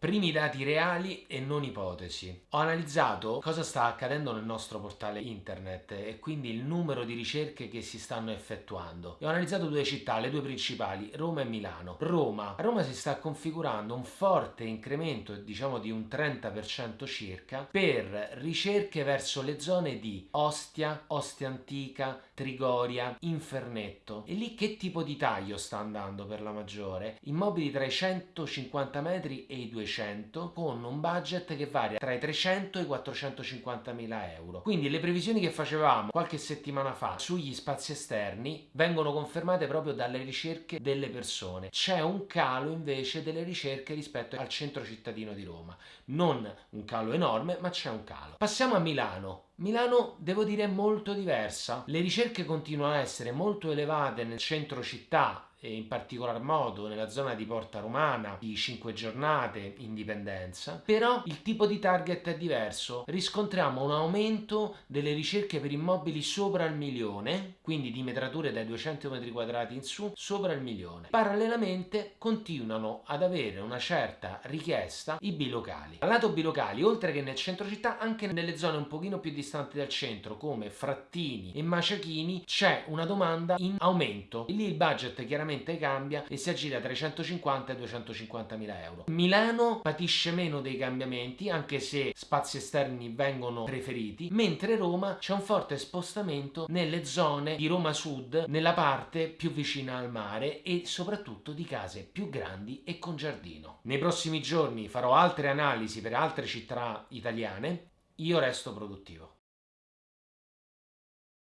Primi dati reali e non ipotesi. Ho analizzato cosa sta accadendo nel nostro portale internet e quindi il numero di ricerche che si stanno effettuando. E ho analizzato due città, le due principali, Roma e Milano. Roma. A Roma si sta configurando un forte incremento, diciamo di un 30% circa, per ricerche verso le zone di Ostia, Ostia Antica, Trigoria, Infernetto. E lì che tipo di taglio sta andando per la maggiore? Immobili tra i 150 metri e i 200 200 con un budget che varia tra i 300 e i 450 mila euro. Quindi le previsioni che facevamo qualche settimana fa sugli spazi esterni vengono confermate proprio dalle ricerche delle persone. C'è un calo invece delle ricerche rispetto al centro cittadino di Roma. Non un calo enorme, ma c'è un calo. Passiamo a Milano. Milano, devo dire, è molto diversa. Le ricerche continuano a essere molto elevate nel centro città e in particolar modo nella zona di Porta Romana, di 5 giornate, Indipendenza, però il tipo di target è diverso. Riscontriamo un aumento delle ricerche per immobili sopra il milione, quindi di metrature dai 200 metri quadrati in su, sopra il milione. Parallelamente continuano ad avere una certa richiesta i bilocali. Al lato bilocali, oltre che nel centro città, anche nelle zone un pochino più distanti dal centro, come Frattini e Maciachini, c'è una domanda in aumento. E lì il budget chiaramente chiaramente cambia e si aggira tra i 150 e i 250 mila euro. Milano patisce meno dei cambiamenti anche se spazi esterni vengono preferiti, mentre Roma c'è un forte spostamento nelle zone di Roma Sud, nella parte più vicina al mare e soprattutto di case più grandi e con giardino. Nei prossimi giorni farò altre analisi per altre città italiane, io resto produttivo.